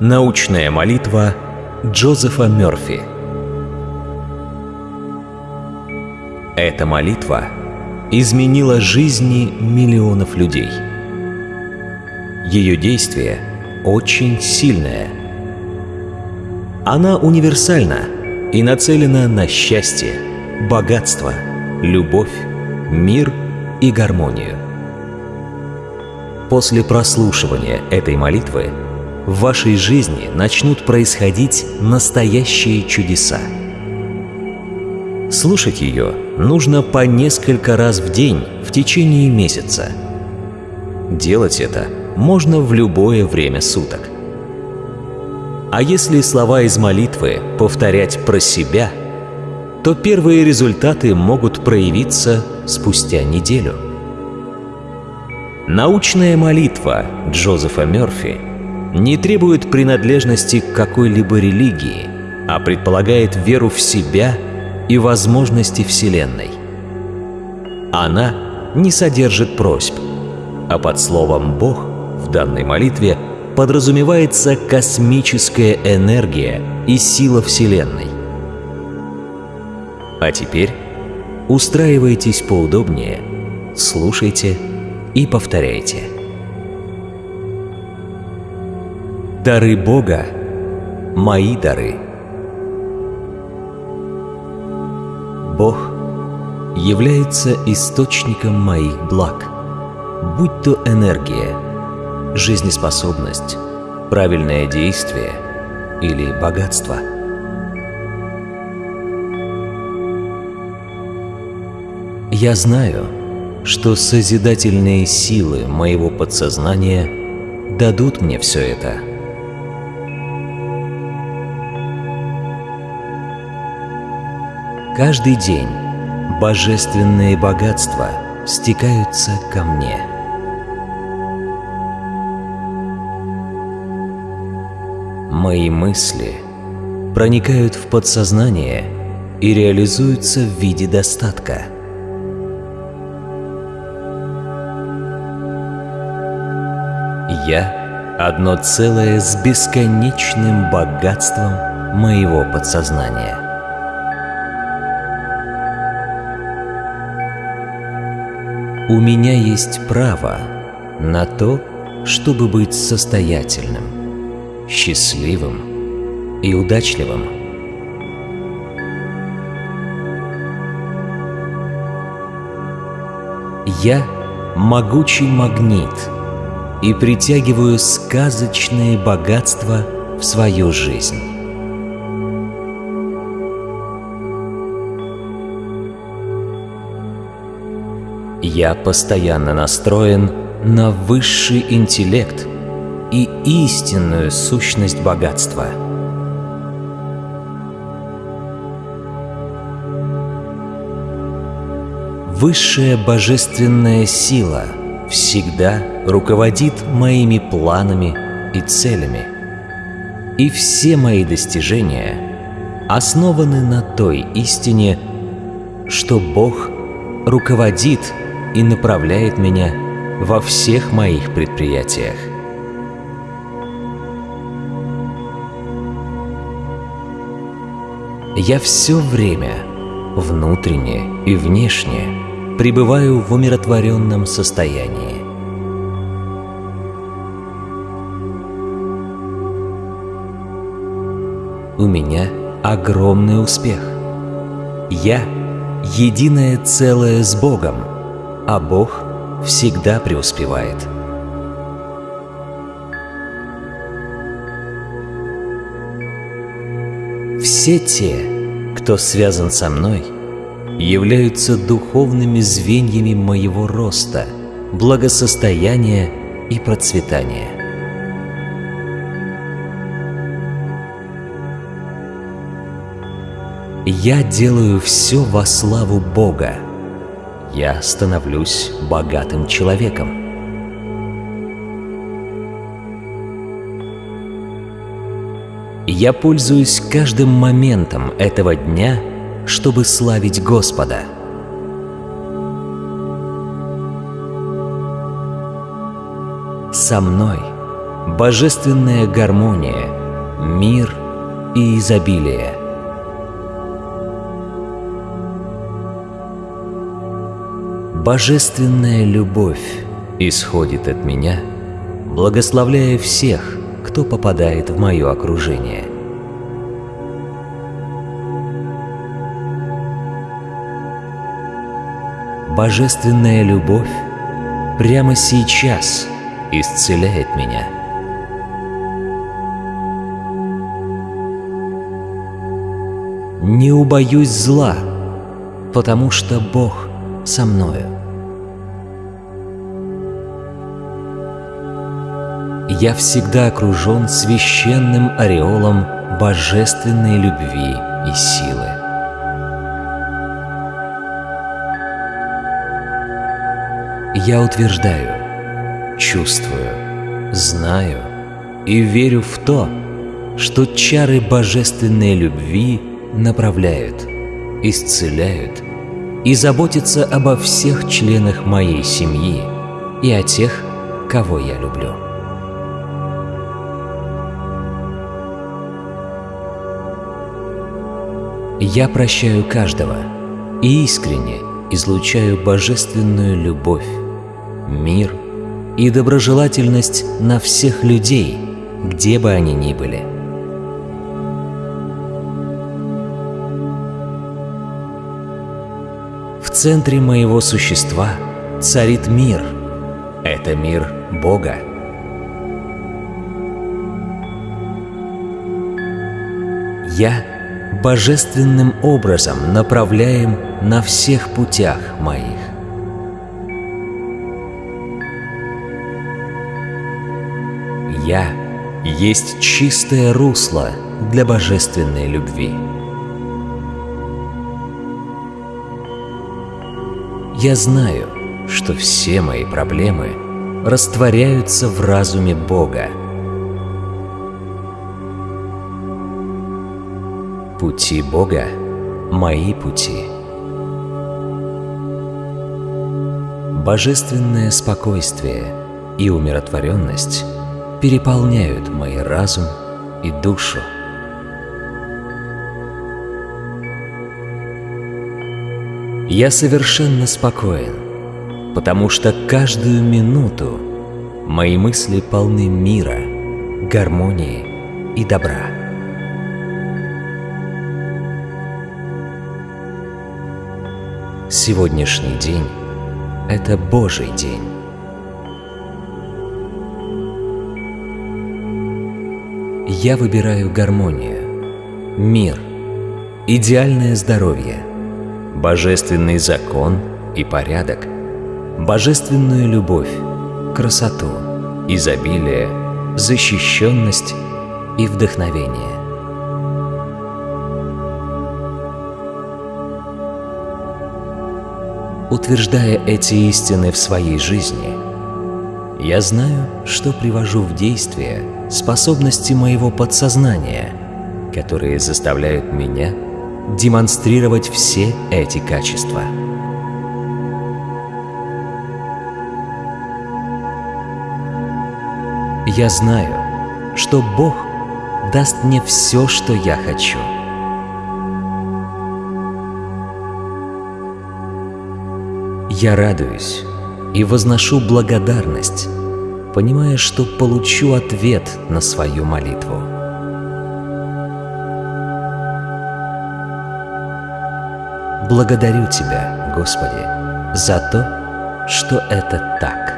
Научная молитва Джозефа Мёрфи Эта молитва изменила жизни миллионов людей. Ее действие очень сильное. Она универсальна и нацелена на счастье, богатство, любовь, мир и гармонию. После прослушивания этой молитвы в вашей жизни начнут происходить настоящие чудеса. Слушать ее нужно по несколько раз в день в течение месяца. Делать это можно в любое время суток. А если слова из молитвы повторять про себя, то первые результаты могут проявиться спустя неделю. Научная молитва Джозефа Мёрфи не требует принадлежности к какой-либо религии, а предполагает веру в себя и возможности Вселенной. Она не содержит просьб, а под словом «Бог» в данной молитве подразумевается космическая энергия и сила Вселенной. А теперь устраивайтесь поудобнее, слушайте и повторяйте. Дары Бога – мои дары. Бог является источником моих благ, будь то энергия, жизнеспособность, правильное действие или богатство. Я знаю, что созидательные силы моего подсознания дадут мне все это. Каждый день божественные богатства стекаются ко мне. Мои мысли проникают в подсознание и реализуются в виде достатка. Я одно целое с бесконечным богатством моего подсознания. У меня есть право на то, чтобы быть состоятельным, счастливым и удачливым. Я могучий магнит и притягиваю сказочные богатства в свою жизнь. Я постоянно настроен на высший интеллект и истинную сущность богатства. Высшая божественная сила всегда руководит моими планами и целями. И все мои достижения основаны на той истине, что Бог руководит и направляет меня во всех моих предприятиях. Я все время, внутренне и внешне, пребываю в умиротворенном состоянии. У меня огромный успех. Я — единое целое с Богом, а Бог всегда преуспевает. Все те, кто связан со мной — являются духовными звеньями моего роста, благосостояния и процветания. Я делаю все во славу Бога. Я становлюсь богатым человеком. Я пользуюсь каждым моментом этого дня – чтобы славить Господа. Со мной божественная гармония, мир и изобилие. Божественная любовь исходит от меня, благословляя всех, кто попадает в мое окружение. Божественная любовь прямо сейчас исцеляет меня. Не убоюсь зла, потому что Бог со мною. Я всегда окружен священным ореолом божественной любви и силы. Я утверждаю, чувствую, знаю и верю в то, что чары божественной любви направляют, исцеляют и заботятся обо всех членах моей семьи и о тех, кого я люблю. Я прощаю каждого и искренне излучаю божественную любовь, мир и доброжелательность на всех людей, где бы они ни были. Центре моего существа царит мир. Это мир Бога. Я божественным образом направляем на всех путях моих. Я есть чистое русло для божественной любви. Я знаю, что все мои проблемы растворяются в разуме Бога. Пути Бога – мои пути. Божественное спокойствие и умиротворенность переполняют мой разум и душу. Я совершенно спокоен, потому что каждую минуту мои мысли полны мира, гармонии и добра. Сегодняшний день – это Божий день. Я выбираю гармонию, мир, идеальное здоровье, божественный закон и порядок, божественную любовь, красоту, изобилие, защищенность и вдохновение. Утверждая эти истины в своей жизни, я знаю, что привожу в действие способности моего подсознания, которые заставляют меня демонстрировать все эти качества. Я знаю, что Бог даст мне все, что я хочу. Я радуюсь и возношу благодарность, понимая, что получу ответ на свою молитву. Благодарю Тебя, Господи, за то, что это так.